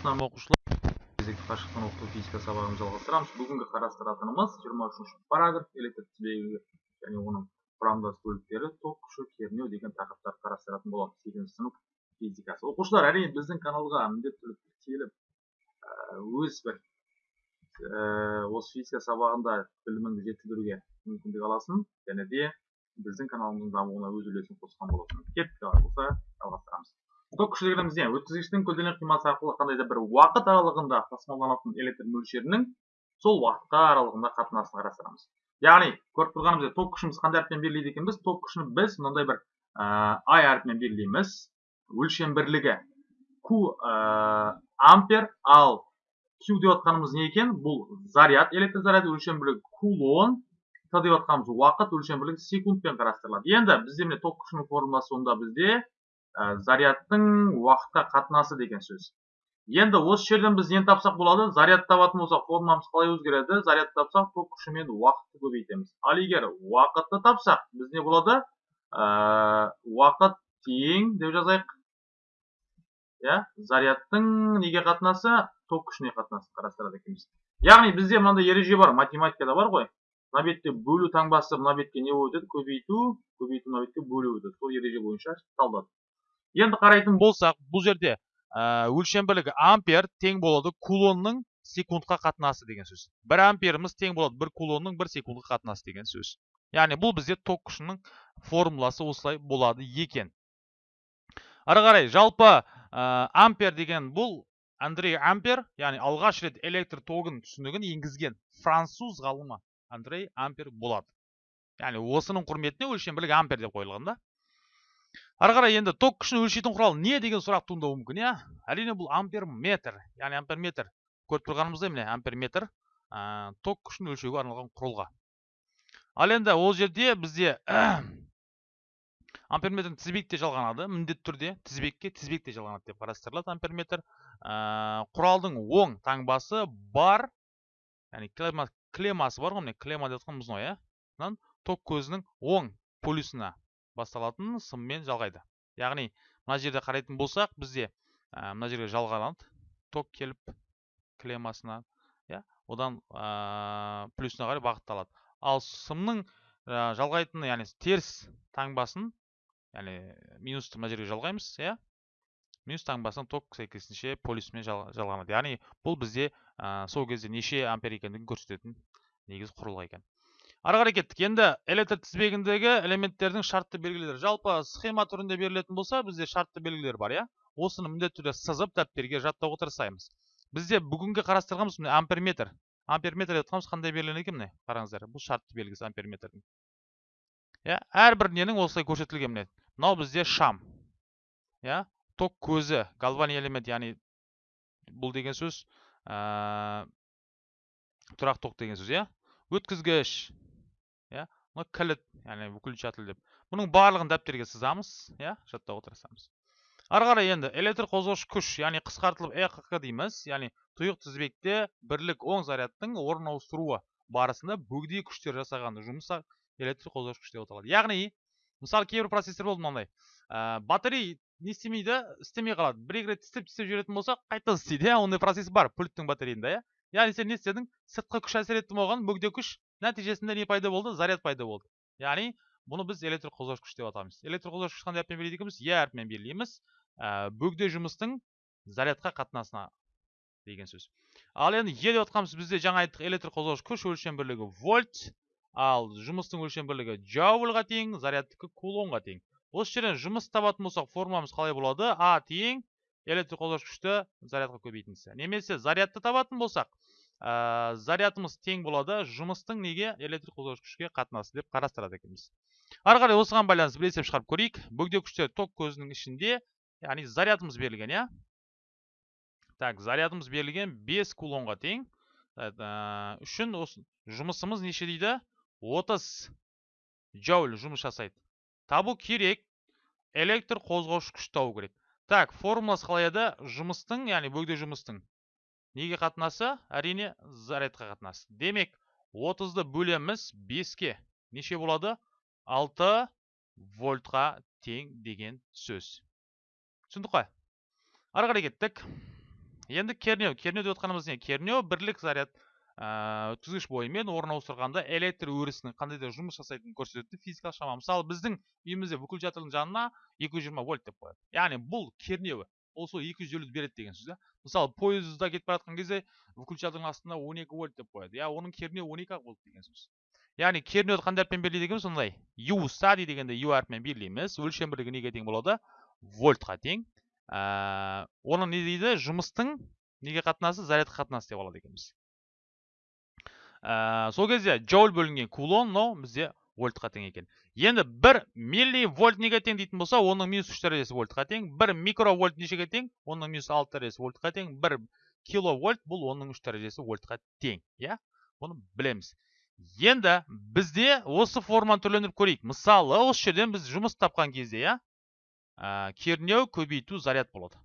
саламатсыздар оқушылар кезекті қашықтан оқыту физика сабағын жалғастырамыз. Бүгінгі қарастыратынымыз жиырма үшінші параграф электр тізбегі және оның құрамдас бөліктері ток күші кернеу деген тақырыптарды қарастыратын боламыз сегізінші сынып физикасы. Оқушылар әрине біздің каналға міндетті түрде келіп өз бір осы физика сабағында біліміңді жетілдіруге мүмкіндік аласың және де біздің каналымыздың дамуына өз үлесін қосқан боласың. Кеттік болса жалғастырамыз. Ток күштілігіміз не өткізгіштің көлденең қимасы арқылы қандай да бір уақыт аралығында тасымалданатын электр мөлшерінің сол уақытқа аралығында қатынасын қарастырамыз. Яғни көріп тұрғанымыздай ток күшіміз қандай әріппен белгілейді екенбіз? Ток күшін біз мынандай бір ай әріпімен белгілейміз. Өлшем бірлігі q ампер ал q деп жатқанымыз не екен? Бұл заряд электр заряды өлшем бірлігі кулон. Т деп жатқанымыз уақыт өлшем бірлігі секундпен қарастырылады. Енді бізде міне ток күшінің формуласы онда бізде. Зарядтың уақытқа қатынасы деген сөз. Енді осы жерден біз нені тапсақ болады заряд табатын болсақ формуламыз қалай өзгереді? Заряд тапсақ ток күші мен уақытты көбейтеміз. Ал егер уақытты тапсақ біз не болады уақыт тең деп жазайық. Иә зарядтың неге қатынасы? Ток күшіне қатынасын қарастырады екенбіз яғни бізде мынандай ереже бар математикада бар ғой. Мына бетте бөлу таңбасы мына бетке не болып өтеді? Көбейту көбейту мына бетке бөлу өтеді. Сол ереже бойынша талдады. Енді қарайтын болсақ бұл жерде өлшем бірлігі ампер тең болады кулонның секундқа қатынасы деген сөз. Бір амперіміз тең болады бір кулонның бір секундқа қатынасы деген сөз. Яғни бұл бізде ток күшінің формуласы осылай болады екен. Ары қарай жалпы ампер деген бұл андрей ампер яғни алғаш рет электр тогын түсінігін енгізген француз ғалымы андрей ампер болады. Яғни осының құрметіне өлшем бірлігі ампер деп қойылған да. Ары қарай енді ток күшін өлшейтін құрал не деген сұрақ туындауы мүмкін иә? Әрине бұл амперметр яғни амперметр көріп тұрғанымыздай міне амперметр ә, ток күшін өлшеуге арналған құрылғы ал енді ол жерде бізде амперметрдің тізбекте жалғанады міндетті түрде тізбекке тізбекте жалғанады деп қарастырылады амперметр ә, құралдың оң таңбасы бар яғни клема, клемасы бар ғой міне клема деп жатқан мына иә? Ток көзінің оң полюсына. Басталатын сыммен жалғайды. Яғни мына жерде қарайтын болсақ бізде ә, мына жерге жалғанады ток келіп клемасына иә одан ә, плюсына қарай бағытталады. Ал сымның ә, жалғайтын яғни теріс таңбасын яғни минусты мына жерге жалғаймыз иә. Минус таңбасын ток сәйкесінше полюсмен жалғанады. Яғни бұл бізде ә, сол кезде неше ампер екендігін көрсететін негізгі құрылғы екен. Ары қарай кеттік. Енді электр тізбегіндегі элементтердің шартты белгілері. Жалпы схема түрінде берілетін болса бізде шартты белгілер бар иә? Осыны міндетті түрде сызып дәптерге жаттауға тырысаймыз бізде бүгінгі қарастырғанымыз міне амперметр. Амперметр деп қандай берілген екен міне? Қараңыздар бұл шартты белгісі амперметрдің. Иә? Әрбір ненің осылай көрсетілген мынау бізде шам. Иә? Ток көзі галвани элемент яғни бұл деген сөз тұрақ ток деген сөз иә? Өткізгіш. Иә? Мына кілт яғни выключатель деп. Бұның барлығын дәптерге сызамыз иә? Жаттауға тырысамыз ары қарай енді электр қозғаушы күш яғни қысқартылып экқ дейміз. Яғни тұйық тізбекте бірлік оң зарядтың орын ауыстыруы барысында бөгде күштер жасаған жұмыс электр қозғаушы күш деп аталады яғни мысалы кейбір процесстер болды мынандай. Ә, батарей не істемейді істемей қалады. Бір екі рет істеп істеп жіберетін болса қайтадан істейді иә? Ондай процесс бар пульттің батарейінде иә? Яғни сен не істедің сыртқы күш әсер етті оған бөгде күш нәтижесінде не пайда болды? Заряд пайда болды. Яғни бұны біз электр қозғаушы күш деп атаймыз электр қозғаушы күш қандай әріппен екенбіз е әріпімен белгілейміз. Ә, бөгде жұмыстың зарядқа қатынасына деген сөз. Ал енді е деп жатқанымыз бізде жаңа айттық электр қозғаушы күш өлшем бірлігі вольт ал жұмыстың өлшем бірлігі джаульға тең зарядтікі кулонға тең. Осы жерден жұмыс табатын болсақ формуламыз қалай болады? А тең электр күшті зарядқа көбейтіндісі. Немесе зарядты табатын болсақ ә, зарядымыз тең болады жұмыстың неге электр күшке қатынасы деп қарастырады екенбіз. Ары қарай осыған байланысты бір есеп шығарып көрейік. Бөгде күштер ток көзінің ішінде яғни зарядымыз берілген иә? Так зарядымыз берілген 5 кулонға тең. Ә, үшін осы жұмысымыз неше дейді? 30 джоуль жұмыс жасайды. Табу керек. Электр қозғаушы күш табу керек. Так формуласы қалай еді жұмыстың яғни бөгде жұмыстың неге қатынасы? Әрине зарядқа қатынасы. Демек 30-ды бөлеміз 5-ке неше болады? 6 вольтқа тең деген сөз. Түсіндік қой? Ары қарай кеттік. Енді кернеу. Кернеу деп отқанымыз не? Кернеу бірлік заряд. Өткізгіш бойымен орын ауыстырғанда электр өрісінің қандай да жұмыс жасайтынын көрсететін физикалық шама мысалы біздің үйімізде выключательдің жанына 220 вольт деп қояды. Яғни бұл кернеуі. Ол сол 250 береді деген сөз да. Мысалы пойызда кетіп бара жатқан кезде выключательдің астына 12 вольт деп қояды. Иә оның кернеуі 12 ақ вольт деген сөз. Яғни кернеуді қандай әріппен белгілейді екенбіз сондай? Ю сади дегенде ю әрпімен белгілейміз өлшем бірлігі неге тең болады? Вольтқа тең. Ә, оны не дейді? Жұмыстың неге қатынасы? Зарядқа қатынасы деп алады екенбіз. Ә, сол кезде джоуль бөлінген кулон мынау бізде вольтқа тең екен. Енді бір милли вольт неге тең дейтін болса оның минус үш дәрежесі вольтқа тең бір микровольт нешеге тең оның минус алты дәрежесі вольтқа тең бір киловольт бұл оның үш дәрежесі вольтқа тең иә? Бұны білеміз. Енді бізде осы форманы түрлендіріп көрейік. Мысалы осы жерден біз жұмыс тапқан кезде иә ә, кернеу көбейту заряд болады.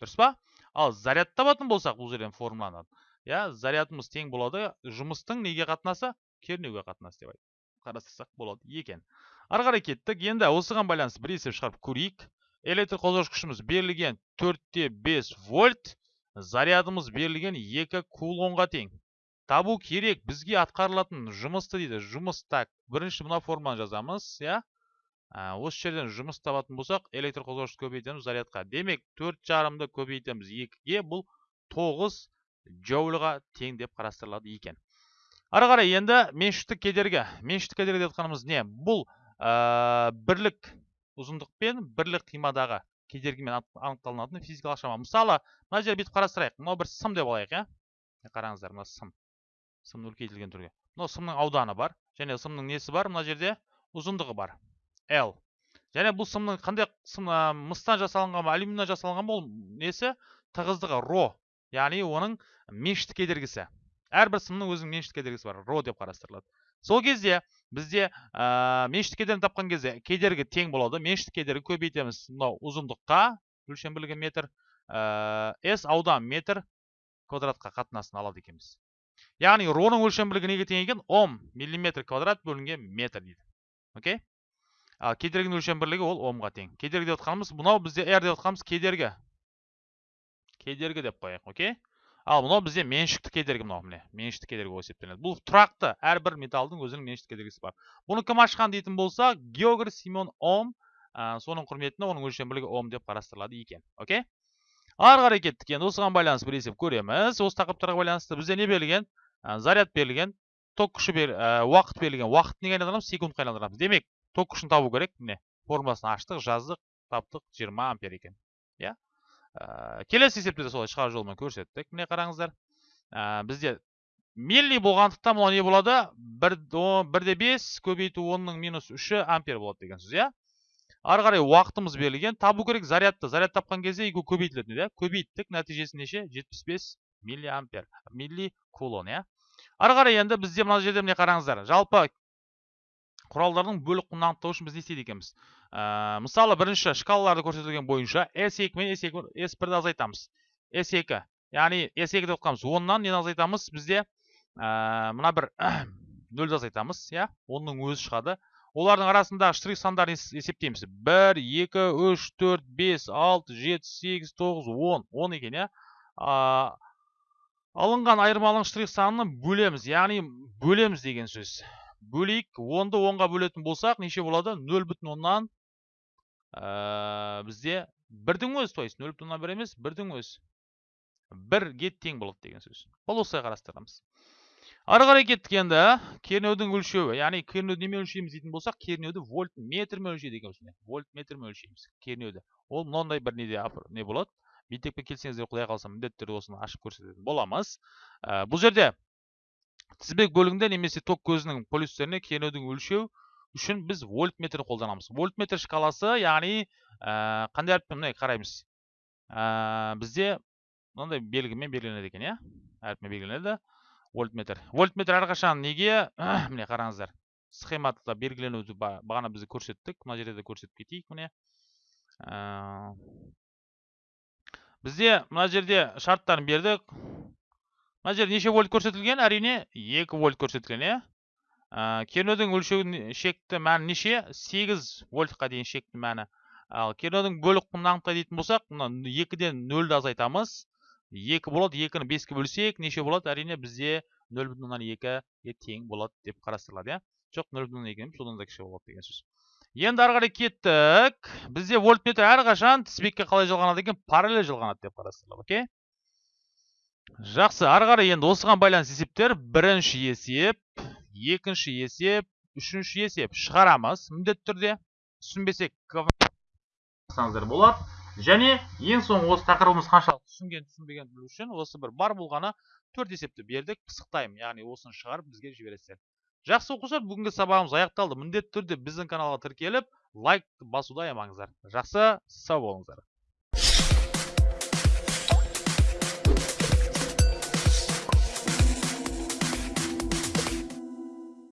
Дұрыс па? Ал заряд табатын болсақ бұл жерден формуланы иә зарядымыз тең болады жұмыстың неге қатынасы? Кернеуге қатынасы деп қарастырсақ болады екен. Ары қарай кеттік. Енді осыған байланысты бір есеп шығарып көрейік. Электр қозғауыш күшіміз берілген төртте бес вольт зарядымыз берілген екі кулонға тең. Табу керек бізге атқарылатын жұмысты дейді жұмыс так бірінші мына форманы жазамыз иә. Осы жерден жұмыс табатын болсақ электр қозғауышты көбейтеміз зарядқа. Демек төрт жарымды көбейтеміз. Екіге бұл тоғыз джоульға тең деп қарастырылады екен. Ары қарай енді меншіктік кедергі. Меншіктік кедергі деп жатқанымыз не? Бұл ә, бірлік ұзындықпен бірлік қимадағы кедергімен анықталынатын физикалық шама. Мысалы мына жерде бүйтіп қарастырайық. Мынау бір сым деп алайық иә? Қараңыздар мына сым. Сымның үлкейтілген түрге. Мынау сымның ауданы бар және сымның несі бар? Мына жерде ұзындығы бар. L. Және бұл сымның қандай сым мыстан жасалынған ба алюминнен жасалынған ба ол несі? Тығыздығы ро. Яғни оның меншікті кедергісі. Әрбір сымның өзінің меншікті кедергісі бар ро деп қарастырылады. Сол кезде бізде ә, меншікті кедергіні тапқан кезде кедергі тең болады. Меншікті кедергі көбейтеміз. Мынау ұзындыққа өлшем бірлігі метр ә, с аудан метр квадратқа қатынасын алады екенбіз. Яғни роның өлшем бірлігі неге тең екен? Ом миллиметр квадрат бөлінген метр дейді. Окей? Ал кедергінің өлшем бірлігі ол омға тең. Кедергі деп отқанымыз мынау бізде r деп отқанымыз кедергі. Кедергі деп қояйық окей? Ал мынау бізде меншікті кедергі мынау міне. Меншікті кедергі болып есептелінеді бұл тұрақты әрбір металлдың өзінің меншікті кедергісі бар. Бұны кім ашқан дейтін болса геогр симон ом ә, соның құрметіне оның өлшем бірлігі ом деп қарастырылады екен окей? Ары қарай кеттік енді осыған байланысты бір есеп көреміз. Осы тақырыптарға байланысты бізде не берілген? Заряд берілген ток күші бер, уақыт берілген. Уақыт неге айналдырамыз? Секундқа айналдырамыз. Демек ток күшін табу керек. Міне формуласын аштық жаздық таптық 20 ампер екен. Иә? Ә, келесі есепте де солай шығару жолымен көрсеттік. Міне қараңыздар. Ә, бізде милли болғандықтан мынау не болады? Бір, бірде бес көбейту онның минус үші ампер болады деген сөз иә? Ары қарай уақытымыз берілген. Табу керек зарядты. Заряд тапқан кезде екеуі көбейтілетін иә? Көбейттік. Нәтижесі неше? жетпіс бес милли ампер милли кулон иә? Ары қарай енді бізде мына жерде міне қараңыздар. Жалпы құралдардың бөлік құнын анықтау үшін біз не істейді екенбіз? Ә, мысалы бірінші шкалаларды көрсетілген бойынша S2 мен S2 S1-ді азайтамыз. S2 яғни S2 деп отқанымыз оннан нені азайтамыз? Бізде ә, мына бір нөлді азайтамыз иә? Оның өзі шығады. Олардың арасында штрих сандарын есептейміз. Бір екі үш төрт бес алты жеті сегіз тоғыз он. Он екен иә? Алынған айырманың штрих санын бөлеміз. Яғни бөлеміз деген сөз. Бөлейік. Онды онға бөлетін болсақ неше болады? Нөл бүтін оннан ә, бізде бірдің өзі то есть нөл бүтін оннан бір емес бірдің өзі. Бірге тең болады деген сөз. Бұл осылай қарастырамыз. Ары қарай кеттік енді кернеудің өлшеуі яғни кернеуді немен өлшейміз дейтін болсақ кернеуді вольт метрмен өлшейді екенбіз вольт метрмен өлшейміз кернеуді. Ол мынандай бір неде не болады? Мектепке келсеңіздер құдай қаласа міндетті түрде осыны ашып көрсететін боламыз. Ә, бұл жерде тізбек бөлігінде немесе ток көзінің полюстеріне кернеудің өлшеу үшін біз вольтметр қолданамыз. Вольтметр шкаласы яғни ә, қандай әріппен міне қараймыз. Ә, бізде мынандай белгімен белгіленеді екен иә? Әріпмен белгіленеді. Вольтметр. Вольтметр әрқашан неге? Міне қараңыздар. Схемада белгіленуді бағана біз көрсеттік. Мына жерде де көрсетіп кетейік міне. Ә, бізде мына жерде шарттарын бердік. Мына жерде неше вольт көрсетілген? Әрине 2 вольт көрсетілген иә? Кернеудің өлшеу шекті мәні неше? 8 вольтқа дейін шекті мәні. Ал кернеудің бөлік құнын анықтайды дейтін болсақ мына екіден нөлді азайтамыз. Екі болады екіні беске бөлсек неше болады? Әрине бізде нөл бүтін оннан екіге тең болады деп қарастырылады иә? Жоқ нөл бүтін оннан екі емес одан да кіші болады деген сөз. Енді ары қарай кеттік. Бізде вольтметр әрқашан тізбекке қалай жалғанады екен? Параллель жалғанады деп қарастырылады окей? Жақсы. Ары қарай енді осыған байланысты есептер. Бірінші есеп екінші есеп үшінші есеп. Шығарамыз міндетті түрде. Түсінбесек. Болады. Және ең соңғы осы тақырыбымыз қаншалықты түсінген түсінбеген білу үшін осы бір бар болғаны төрт есепті бердік. Пысықтаймын. Яғни осыны шығарып бізге жібересіздер. Жақсы оқушылар бүгінгі сабағымыз аяқталды. Міндетті түрде біздің каналға тіркеліп лайк басуды аямаңыздар. Жақсы. Сау болыңыздар.